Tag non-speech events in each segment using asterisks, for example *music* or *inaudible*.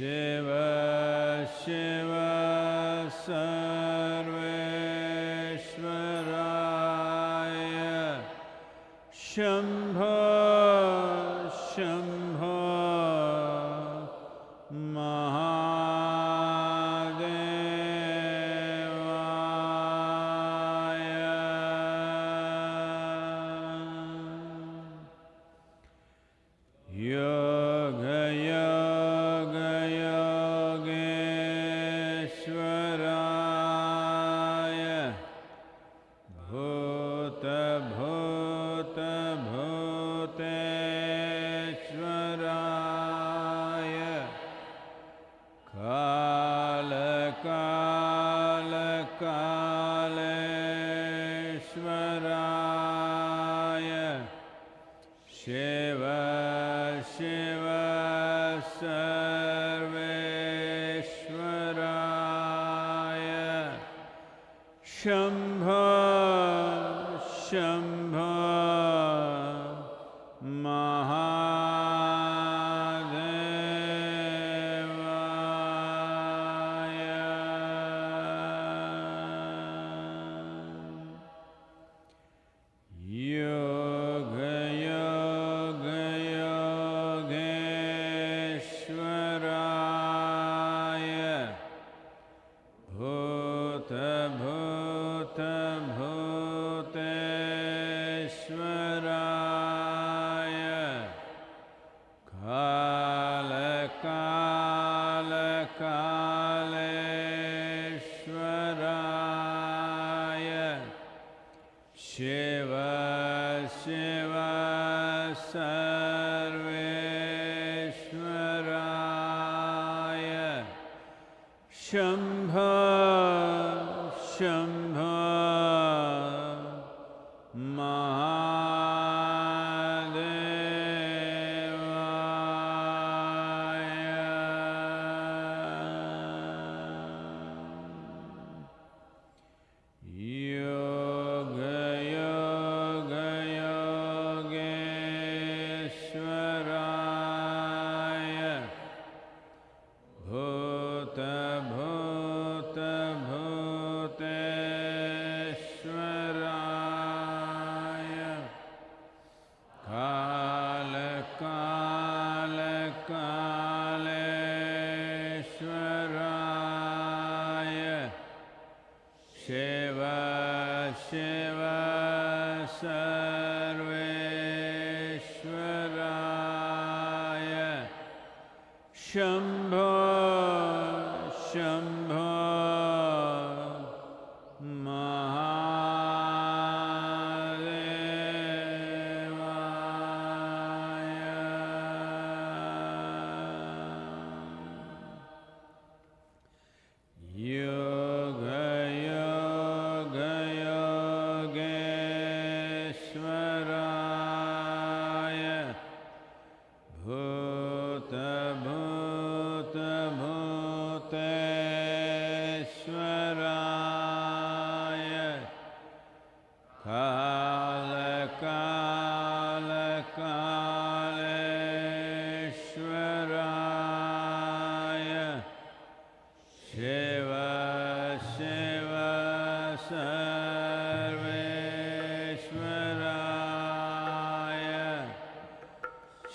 Shiv Shiv सर्वेश्वराय Shambho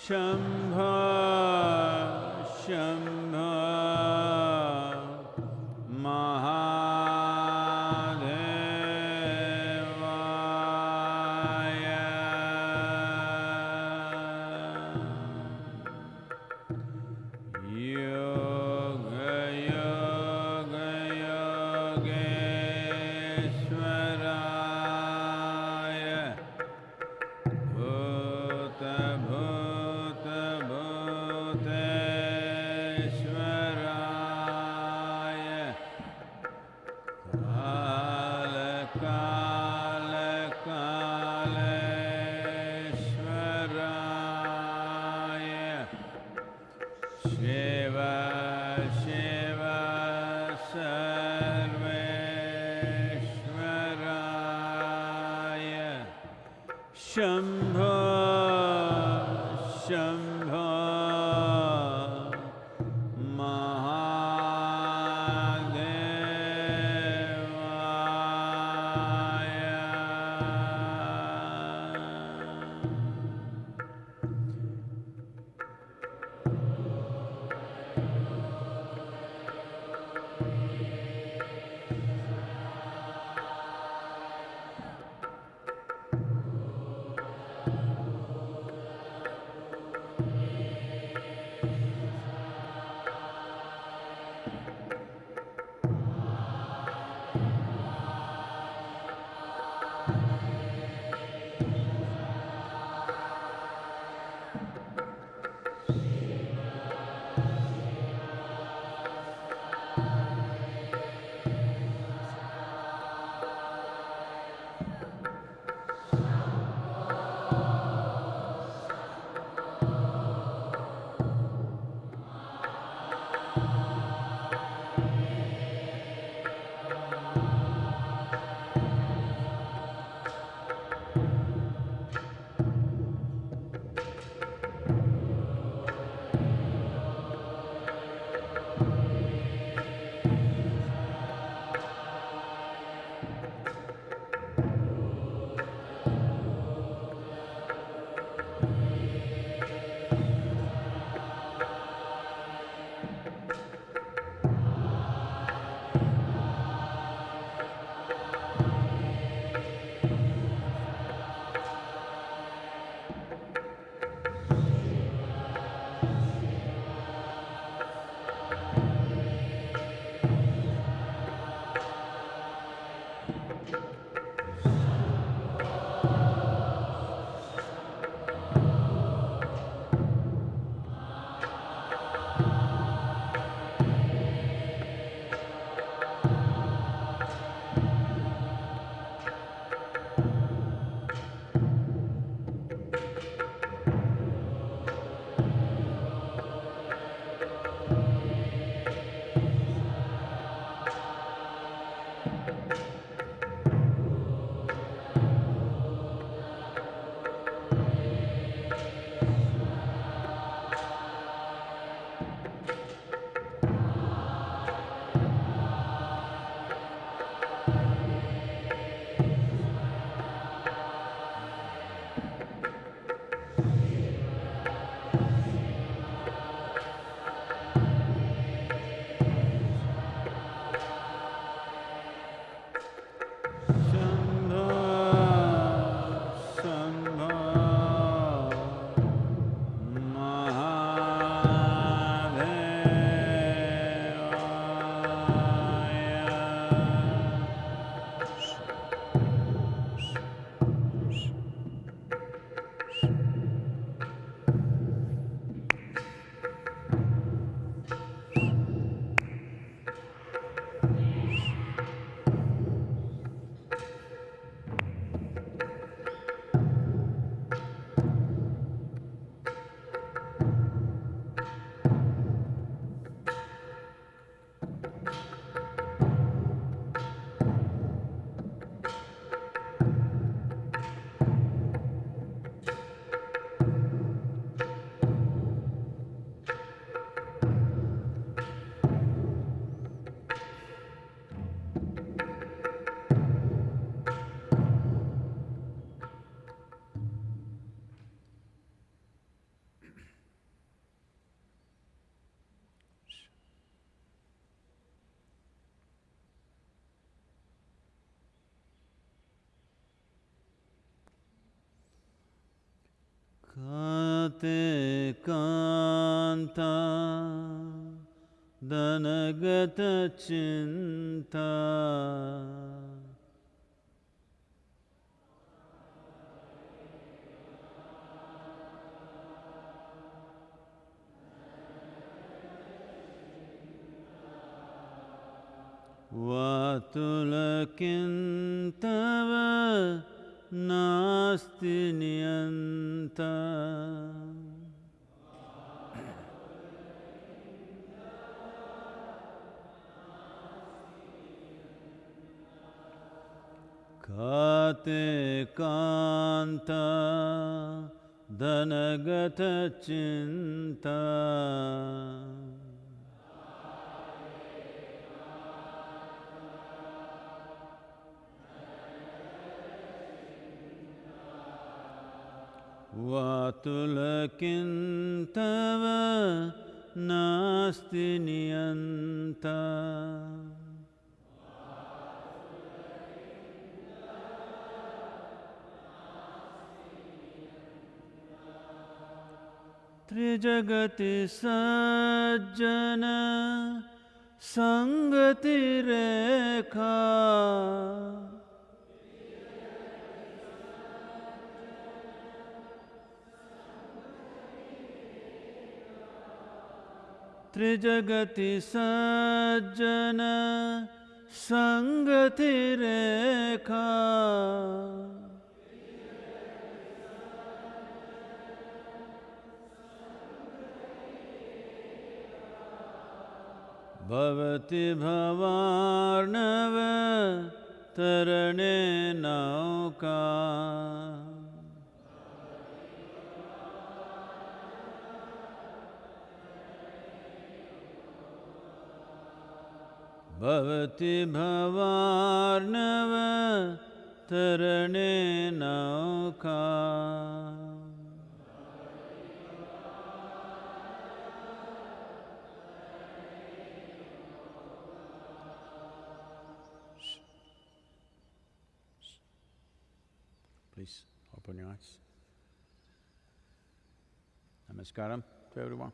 Sham. Kate kanta danagata chinta वातुलकिन्तव नास्ति नियन्ता। काते कान्ता धनगतचिन्ता वातुलकिन्तव नास्ति नियन्ता। त्रिजगति सज्जन सङ्गतिरेखा त्रिजगति सज्जन सङ्गतिरेखा भवति भवार्णव तरणे नौका। भवति भवार्णव तरणे नौका Please open your eyes. Namaskaram to everyone.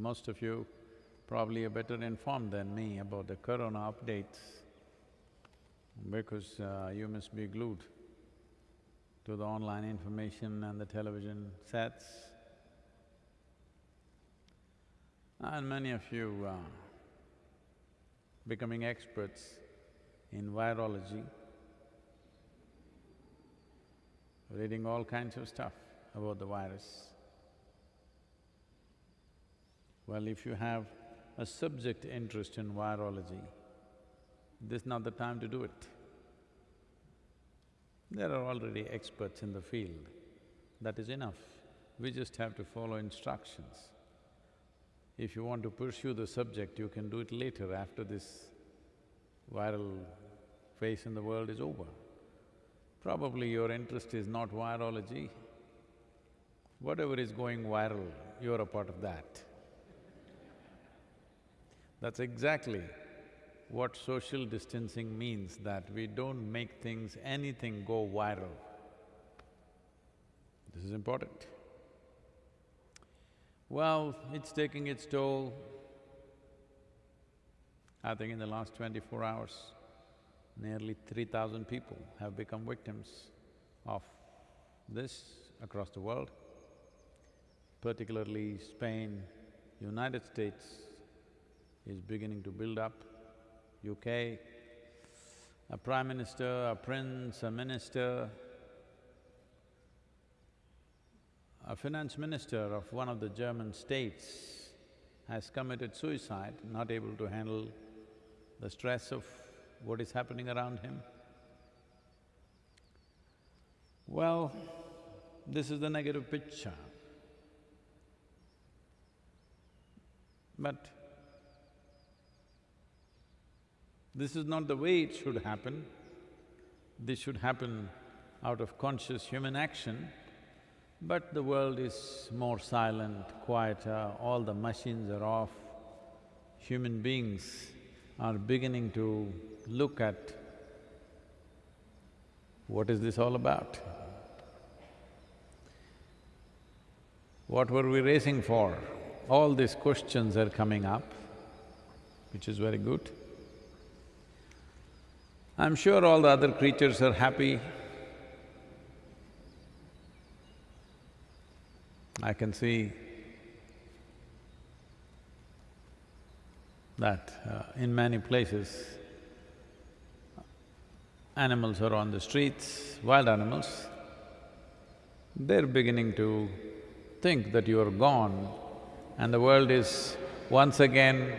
Most of you probably are better informed than me about the corona updates because uh, you must be glued to the online information and the television sets. And many of you are becoming experts in virology, reading all kinds of stuff about the virus. Well, if you have a subject interest in virology, this is not the time to do it. There are already experts in the field, that is enough. We just have to follow instructions. If you want to pursue the subject, you can do it later after this viral phase in the world is over. Probably your interest is not virology. Whatever is going viral, you're a part of that. That's exactly what social distancing means, that we don't make things, anything go viral. This is important. Well, it's taking its toll. I think in the last twenty-four hours, nearly three thousand people have become victims of this across the world, particularly Spain, United States is beginning to build up UK, a prime minister, a prince, a minister, a finance minister of one of the German states has committed suicide, not able to handle the stress of what is happening around him. Well, this is the negative picture. But This is not the way it should happen. This should happen out of conscious human action, but the world is more silent, quieter, all the machines are off. Human beings are beginning to look at what is this all about? What were we racing for? All these questions are coming up, which is very good. I'm sure all the other creatures are happy. I can see that uh, in many places, animals are on the streets, wild animals, they're beginning to think that you are gone and the world is once again,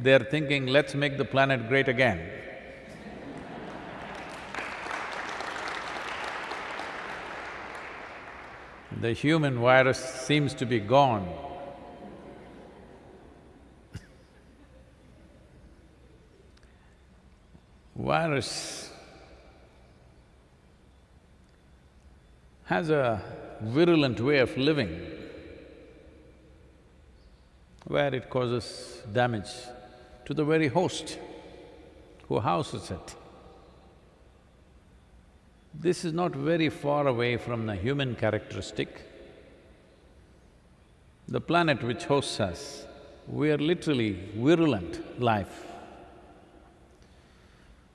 they're thinking, let's make the planet great again. The human virus seems to be gone. virus has a virulent way of living where it causes damage to the very host who houses it. This is not very far away from the human characteristic. The planet which hosts us, we are literally virulent life.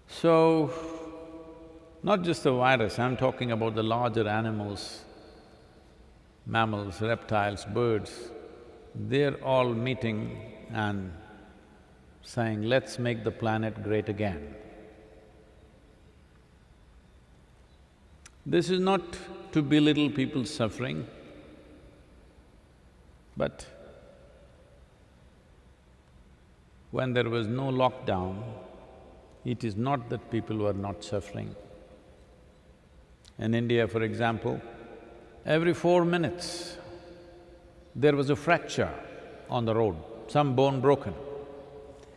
So, not just the virus, I'm talking about the larger animals, mammals, reptiles, birds, they're all meeting and saying, let's make the planet great again. This is not to belittle people's suffering, but when there was no lockdown, it is not that people were not suffering. In India, for example, every four minutes, there was a fracture on the road, some bone broken.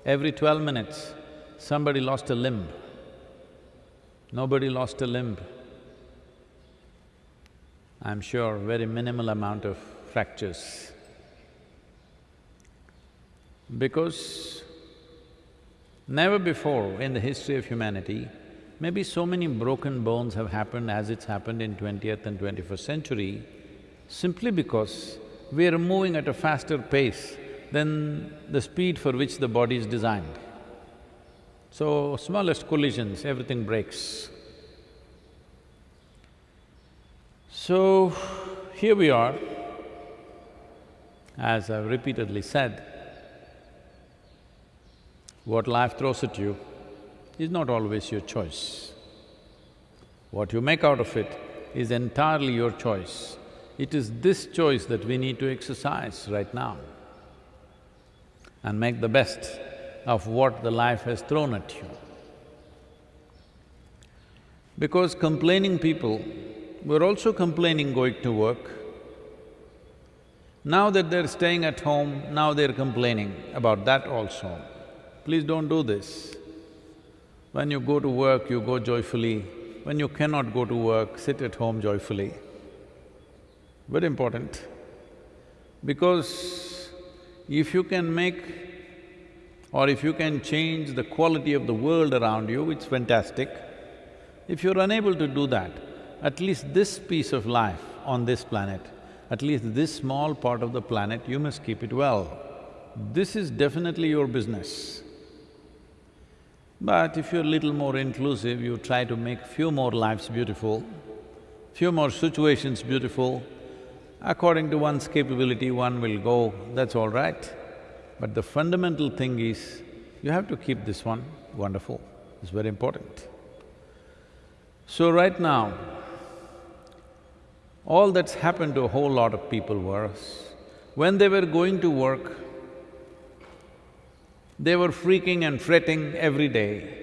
Every twelve minutes, somebody lost a limb. Nobody lost a limb I'm sure very minimal amount of fractures. Because never before in the history of humanity, maybe so many broken bones have happened as it's happened in twentieth and twenty-first century, simply because we are moving at a faster pace than the speed for which the body is designed. So, smallest collisions, everything breaks. So, here we are, as I've repeatedly said, what life throws at you is not always your choice. What you make out of it is entirely your choice. It is this choice that we need to exercise right now and make the best of what the life has thrown at you. Because complaining people were also complaining going to work. Now that they're staying at home, now they're complaining about that also. Please don't do this. When you go to work, you go joyfully. When you cannot go to work, sit at home joyfully. Very important. Because if you can make or if you can change the quality of the world around you, it's fantastic. If you're unable to do that, at least this piece of life on this planet, at least this small part of the planet, you must keep it well. This is definitely your business. But if you're a little more inclusive, you try to make few more lives beautiful, few more situations beautiful, according to one's capability, one will go, that's all right. But the fundamental thing is, you have to keep this one wonderful, it's very important. So right now, all that's happened to a whole lot of people was, when they were going to work, they were freaking and fretting every day.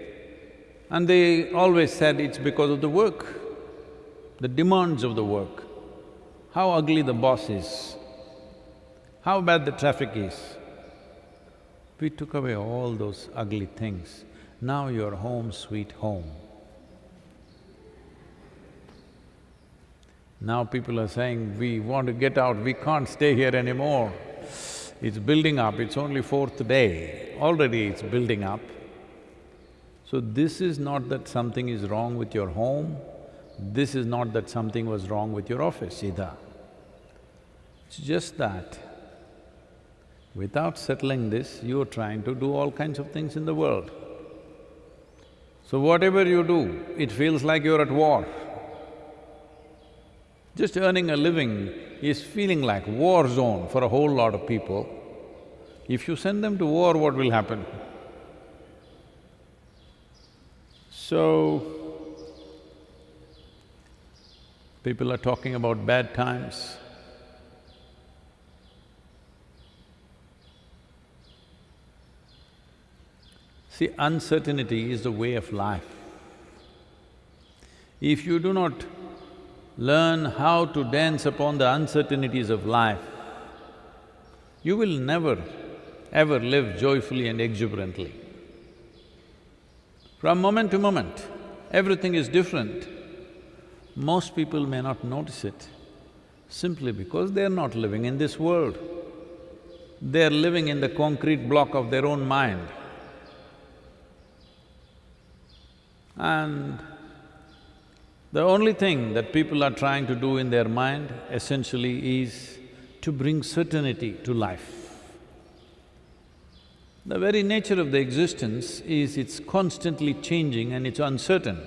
And they always said it's because of the work, the demands of the work, how ugly the boss is, how bad the traffic is. We took away all those ugly things. Now you're home sweet home. Now people are saying, we want to get out, we can't stay here anymore. It's building up, it's only fourth day, already it's building up. So this is not that something is wrong with your home, this is not that something was wrong with your office either. It's just that Without settling this, you're trying to do all kinds of things in the world. So whatever you do, it feels like you're at war. Just earning a living is feeling like war zone for a whole lot of people. If you send them to war, what will happen? So, people are talking about bad times. See, uncertainty is the way of life. If you do not learn how to dance upon the uncertainties of life, you will never ever live joyfully and exuberantly. From moment to moment, everything is different. Most people may not notice it simply because they're not living in this world. They're living in the concrete block of their own mind. And the only thing that people are trying to do in their mind essentially is to bring certainty to life. The very nature of the existence is it's constantly changing and it's uncertain.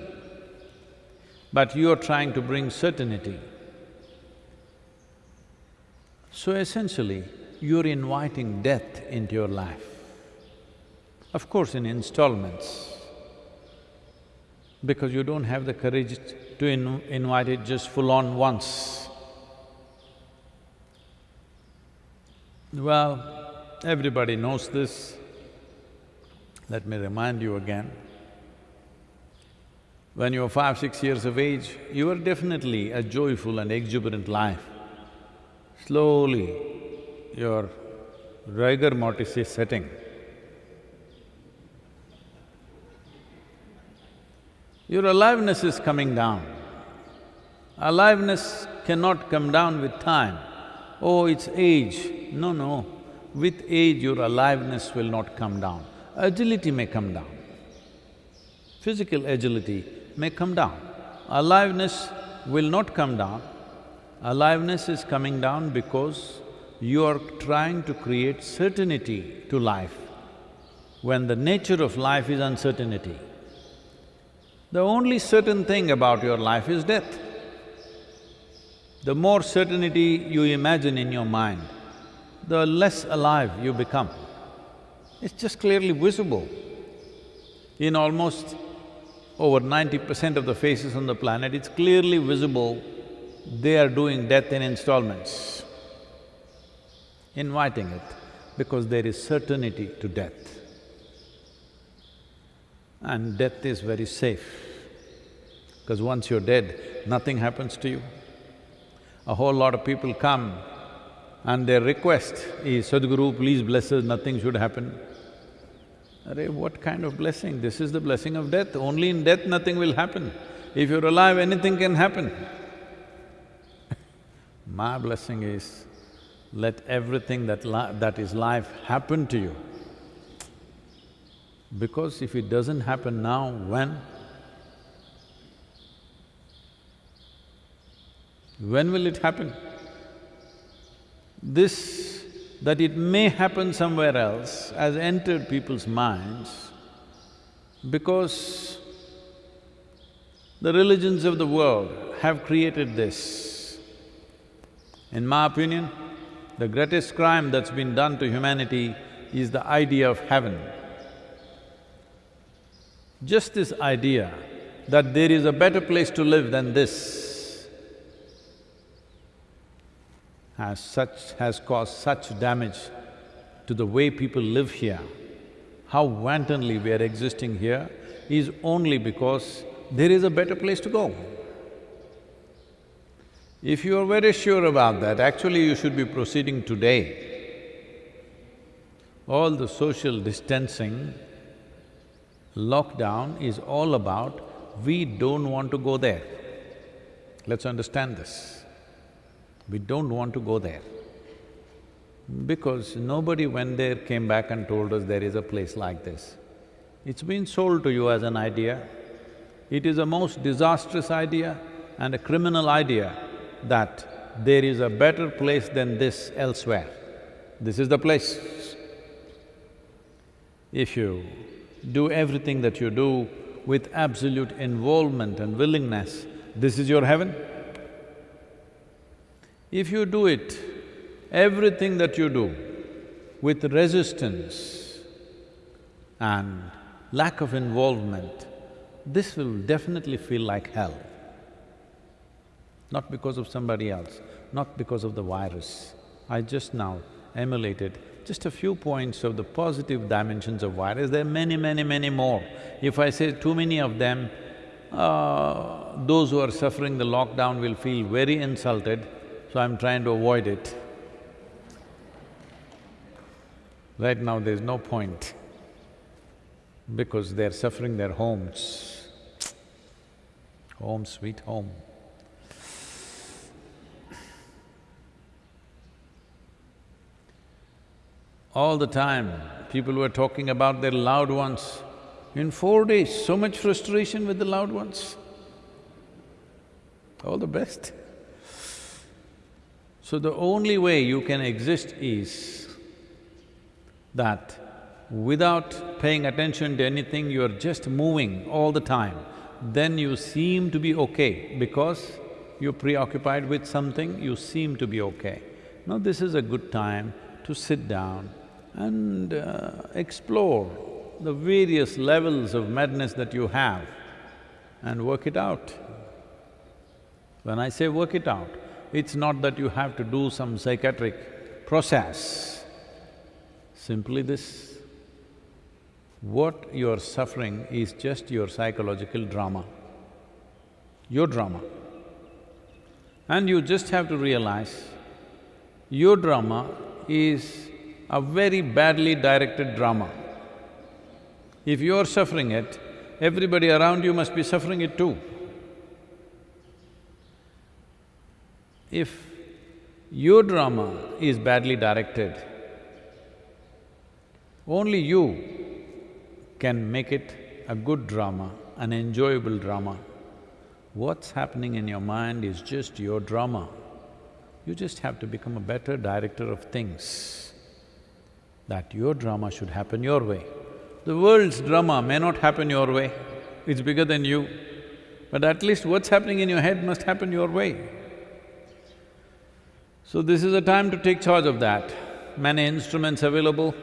But you are trying to bring certainty. So essentially, you're inviting death into your life. Of course, in installments because you don't have the courage to in invite it just full on once. Well, everybody knows this. Let me remind you again. When you were five, six years of age, you were definitely a joyful and exuberant life. Slowly, your rigor mortis is setting. Your aliveness is coming down. Aliveness cannot come down with time. Oh, it's age. No, no. With age, your aliveness will not come down. Agility may come down. Physical agility may come down. Aliveness will not come down. Aliveness is coming down because you are trying to create certainty to life, when the nature of life is uncertainty. The only certain thing about your life is death. The more certainty you imagine in your mind, the less alive you become. It's just clearly visible. In almost over ninety percent of the faces on the planet, it's clearly visible they are doing death in installments, inviting it, because there is certainty to death. And death is very safe, because once you're dead, nothing happens to you. A whole lot of people come and their request is, Sadhguru, please bless us, nothing should happen. What kind of blessing? This is the blessing of death. Only in death nothing will happen. If you're alive, anything can happen. *laughs* My blessing is, let everything that, that is life happen to you. Because if it doesn't happen now, when? When will it happen? This, that it may happen somewhere else, has entered people's minds because the religions of the world have created this. In my opinion, the greatest crime that's been done to humanity is the idea of heaven. Just this idea that there is a better place to live than this has such… has caused such damage to the way people live here, how wantonly we are existing here is only because there is a better place to go. If you are very sure about that, actually you should be proceeding today. All the social distancing, lockdown is all about we don't want to go there. Let's understand this. We don't want to go there. Because nobody went there, came back and told us there is a place like this. It's been sold to you as an idea. It is a most disastrous idea and a criminal idea that there is a better place than this elsewhere. This is the place. If you do everything that you do with absolute involvement and willingness, this is your heaven. If you do it, everything that you do with resistance and lack of involvement, this will definitely feel like hell. Not because of somebody else, not because of the virus. I just now emulated just a few points of the positive dimensions of virus, there are many, many, many more. If I say too many of them, uh, those who are suffering the lockdown will feel very insulted so I'm trying to avoid it. Right now there's no point because they're suffering their homes. Home, sweet home. All the time, people were talking about their loved ones. In four days, so much frustration with the loved ones. All the best. So the only way you can exist is that without paying attention to anything, you're just moving all the time, then you seem to be okay because you're preoccupied with something, you seem to be okay. Now this is a good time to sit down and uh, explore the various levels of madness that you have and work it out. When I say work it out, it's not that you have to do some psychiatric process. Simply this, what you're suffering is just your psychological drama, your drama. And you just have to realize, your drama is a very badly directed drama. If you're suffering it, everybody around you must be suffering it too. If your drama is badly directed, only you can make it a good drama, an enjoyable drama. What's happening in your mind is just your drama. You just have to become a better director of things, that your drama should happen your way. The world's drama may not happen your way, it's bigger than you, but at least what's happening in your head must happen your way. So this is a time to take charge of that. Many instruments available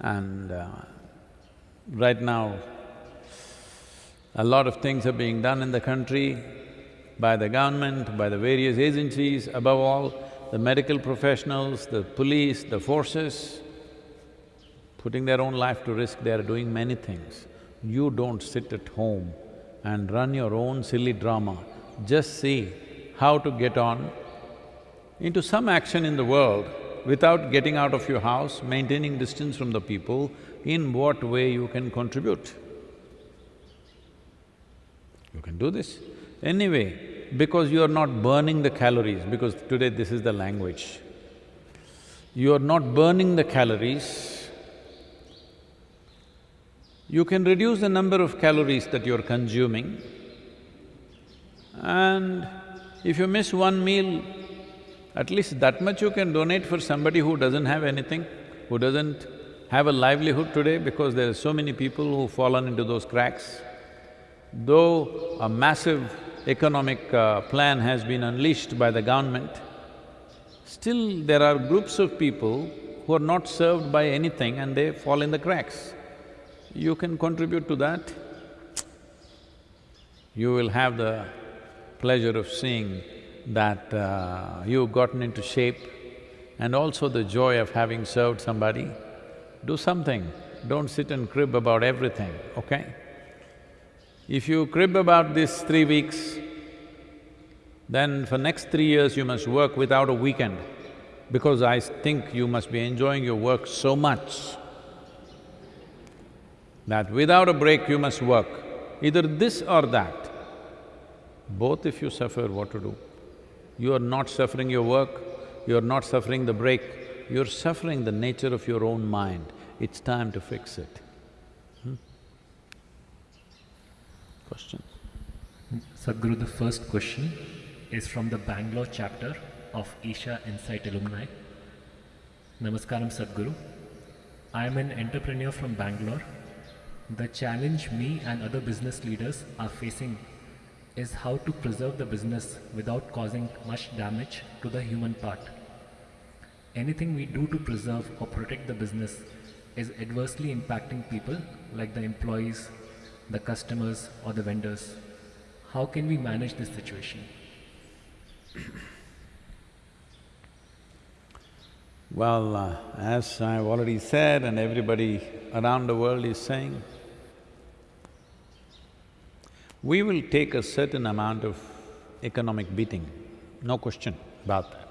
and uh, right now, a lot of things are being done in the country by the government, by the various agencies, above all, the medical professionals, the police, the forces, putting their own life to risk, they are doing many things. You don't sit at home and run your own silly drama, just see how to get on into some action in the world without getting out of your house, maintaining distance from the people, in what way you can contribute. You can do this. Anyway, because you are not burning the calories, because today this is the language. You are not burning the calories, you can reduce the number of calories that you're consuming and if you miss one meal, at least that much you can donate for somebody who doesn't have anything, who doesn't have a livelihood today because there are so many people who've fallen into those cracks. Though a massive economic uh, plan has been unleashed by the government, still there are groups of people who are not served by anything and they fall in the cracks. You can contribute to that. You will have the pleasure of seeing that uh, you've gotten into shape and also the joy of having served somebody, do something. Don't sit and crib about everything, okay? If you crib about this three weeks, then for next three years you must work without a weekend because I think you must be enjoying your work so much that without a break you must work, either this or that. Both if you suffer, what to do? You are not suffering your work, you are not suffering the break, you're suffering the nature of your own mind. It's time to fix it. Hmm? Questions? Sadhguru, the first question is from the Bangalore chapter of Isha Insight Alumni. Namaskaram Sadhguru. I am an entrepreneur from Bangalore. The challenge me and other business leaders are facing is how to preserve the business without causing much damage to the human part. Anything we do to preserve or protect the business is adversely impacting people like the employees, the customers or the vendors. How can we manage this situation? Well, uh, as I've already said and everybody around the world is saying, we will take a certain amount of economic beating, no question about that.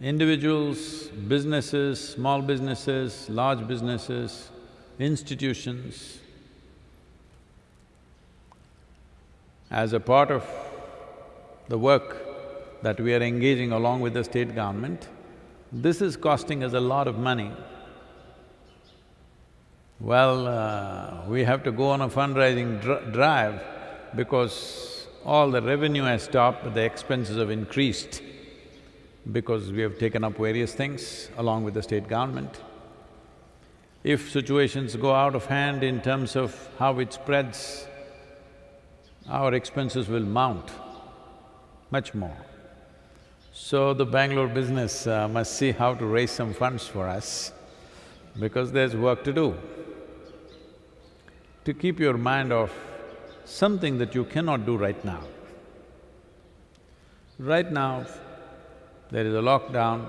Individuals, businesses, small businesses, large businesses, institutions, as a part of the work that we are engaging along with the state government, this is costing us a lot of money. Well, uh, we have to go on a fundraising dr drive because all the revenue has stopped, but the expenses have increased because we have taken up various things along with the state government. If situations go out of hand in terms of how it spreads, our expenses will mount much more. So the Bangalore business uh, must see how to raise some funds for us because there's work to do. To keep your mind off something that you cannot do right now. Right now, there is a lockdown,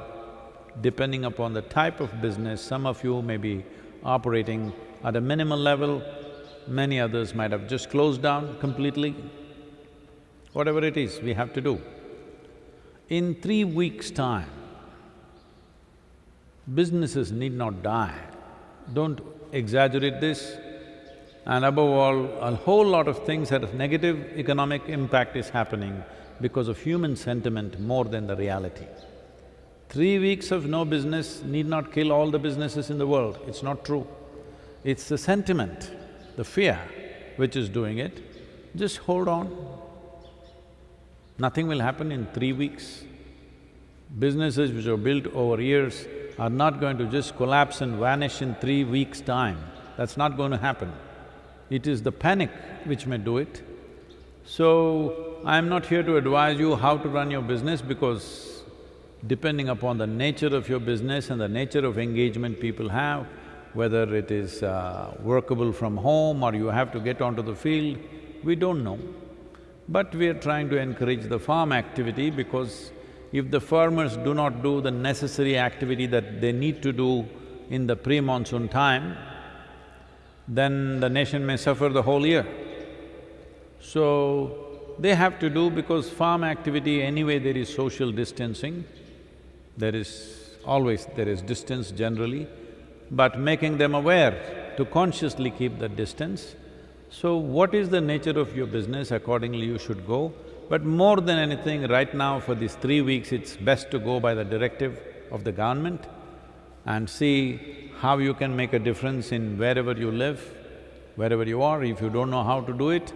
depending upon the type of business, some of you may be operating at a minimal level, many others might have just closed down completely. Whatever it is, we have to do. In three weeks' time, businesses need not die. Don't exaggerate this. And above all, a whole lot of things that have negative economic impact is happening because of human sentiment more than the reality. Three weeks of no business need not kill all the businesses in the world, it's not true. It's the sentiment, the fear which is doing it. Just hold on. Nothing will happen in three weeks. Businesses which are built over years are not going to just collapse and vanish in three weeks' time. That's not going to happen. It is the panic which may do it. So, I'm not here to advise you how to run your business because depending upon the nature of your business and the nature of engagement people have, whether it is uh, workable from home or you have to get onto the field, we don't know. But we are trying to encourage the farm activity because if the farmers do not do the necessary activity that they need to do in the pre-monsoon time, then the nation may suffer the whole year. So, they have to do because farm activity anyway there is social distancing, there is always… there is distance generally, but making them aware to consciously keep that distance. So what is the nature of your business, accordingly you should go. But more than anything, right now for these three weeks, it's best to go by the directive of the government and see how you can make a difference in wherever you live, wherever you are. If you don't know how to do it,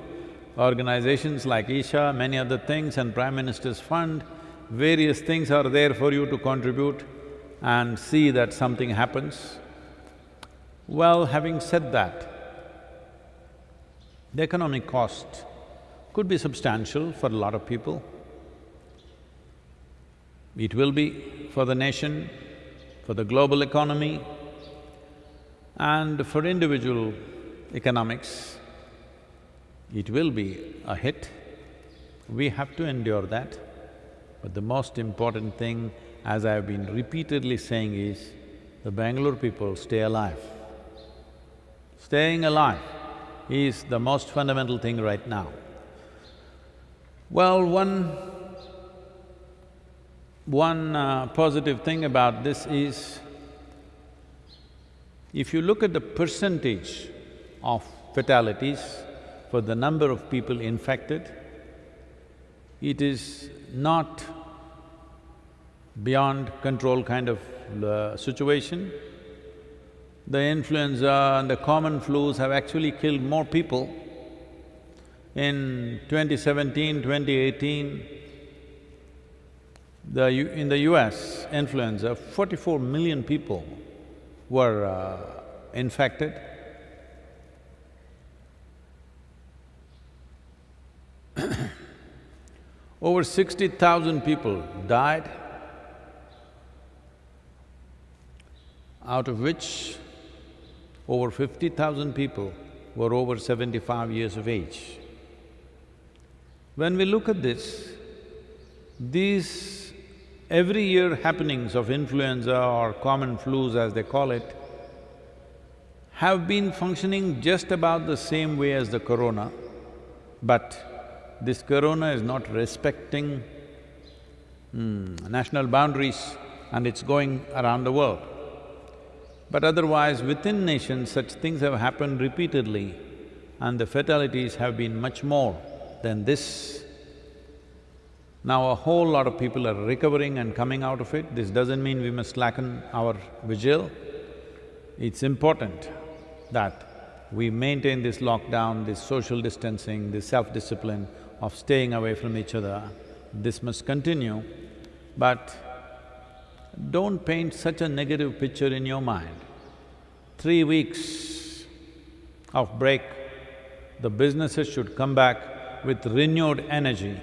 organizations like Isha, many other things and Prime Minister's Fund, various things are there for you to contribute and see that something happens. Well, having said that, the economic cost could be substantial for a lot of people. It will be for the nation, for the global economy, and for individual economics, it will be a hit. We have to endure that. But the most important thing, as I've been repeatedly saying is, the Bangalore people stay alive. Staying alive is the most fundamental thing right now. Well, one… one uh, positive thing about this is, if you look at the percentage of fatalities for the number of people infected, it is not beyond control kind of uh, situation the influenza and the common flus have actually killed more people. In 2017, 2018, the U in the US, influenza, forty-four million people were uh, infected. *coughs* Over sixty thousand people died, out of which over fifty thousand people were over seventy-five years of age. When we look at this, these every year happenings of influenza or common flus as they call it, have been functioning just about the same way as the corona, but this corona is not respecting mm, national boundaries and it's going around the world. But otherwise, within nations, such things have happened repeatedly and the fatalities have been much more than this. Now a whole lot of people are recovering and coming out of it, this doesn't mean we must slacken our vigil. It's important that we maintain this lockdown, this social distancing, this self-discipline of staying away from each other. This must continue, but don't paint such a negative picture in your mind. Three weeks of break, the businesses should come back with renewed energy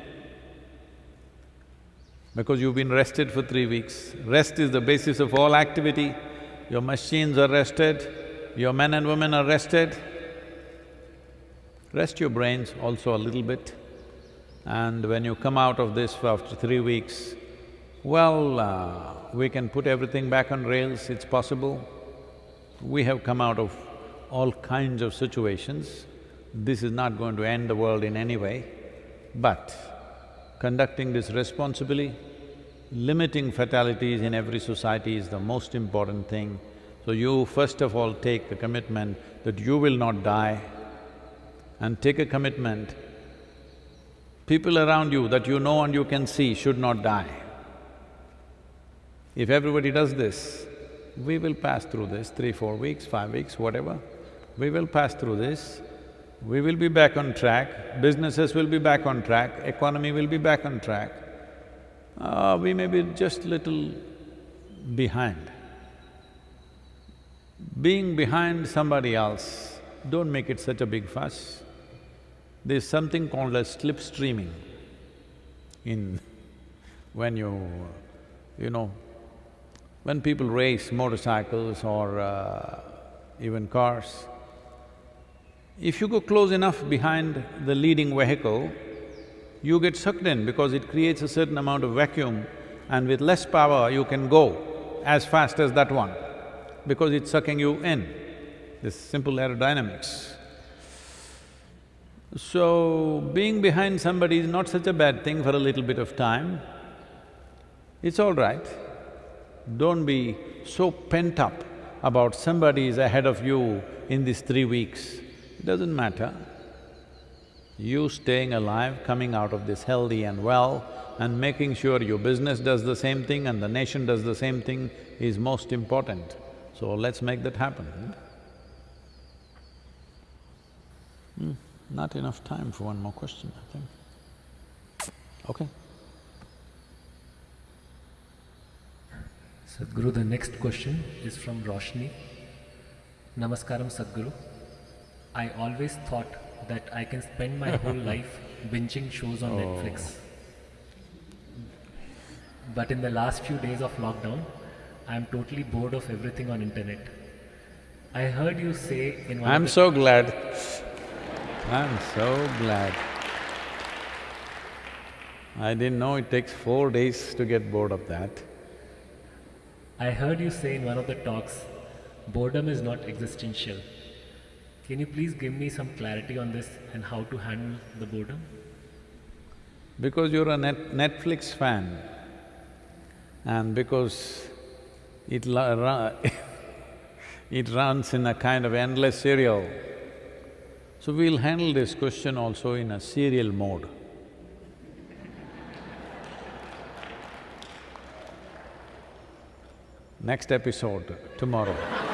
because you've been rested for three weeks. Rest is the basis of all activity. Your machines are rested, your men and women are rested. Rest your brains also a little bit. And when you come out of this after three weeks, well, uh, we can put everything back on rails, it's possible. We have come out of all kinds of situations. This is not going to end the world in any way, but conducting this responsibly, limiting fatalities in every society is the most important thing. So you first of all take a commitment that you will not die and take a commitment People around you that you know and you can see should not die. If everybody does this, we will pass through this, three, four weeks, five weeks, whatever. We will pass through this, we will be back on track, businesses will be back on track, economy will be back on track. Uh, we may be just little behind. Being behind somebody else, don't make it such a big fuss. There's something called as slipstreaming in *laughs* when you… you know, when people race motorcycles or uh, even cars, if you go close enough behind the leading vehicle, you get sucked in because it creates a certain amount of vacuum and with less power you can go as fast as that one because it's sucking you in, this simple aerodynamics. So, being behind somebody is not such a bad thing for a little bit of time. It's all right. Don't be so pent up about somebody is ahead of you in these three weeks. It doesn't matter. You staying alive, coming out of this healthy and well, and making sure your business does the same thing and the nation does the same thing is most important. So let's make that happen. Hmm, not enough time for one more question, I think. Okay. Sadhguru, the next question is from Roshni. Namaskaram Sadhguru. I always thought that I can spend my whole *laughs* life binging shows on Oh. Netflix. But in the last few days of lockdown, I am totally bored of everything on internet. I heard you say in one I'm of the so glad. I'm so glad. I didn't know it takes four days to get bored of that. I heard you say in one of the talks, boredom is not existential. Can you please give me some clarity on this and how to handle the boredom? Because you're a net Netflix fan and because it *laughs* it runs in a kind of endless serial, so we'll handle this question also in a serial mode. Next episode, tomorrow.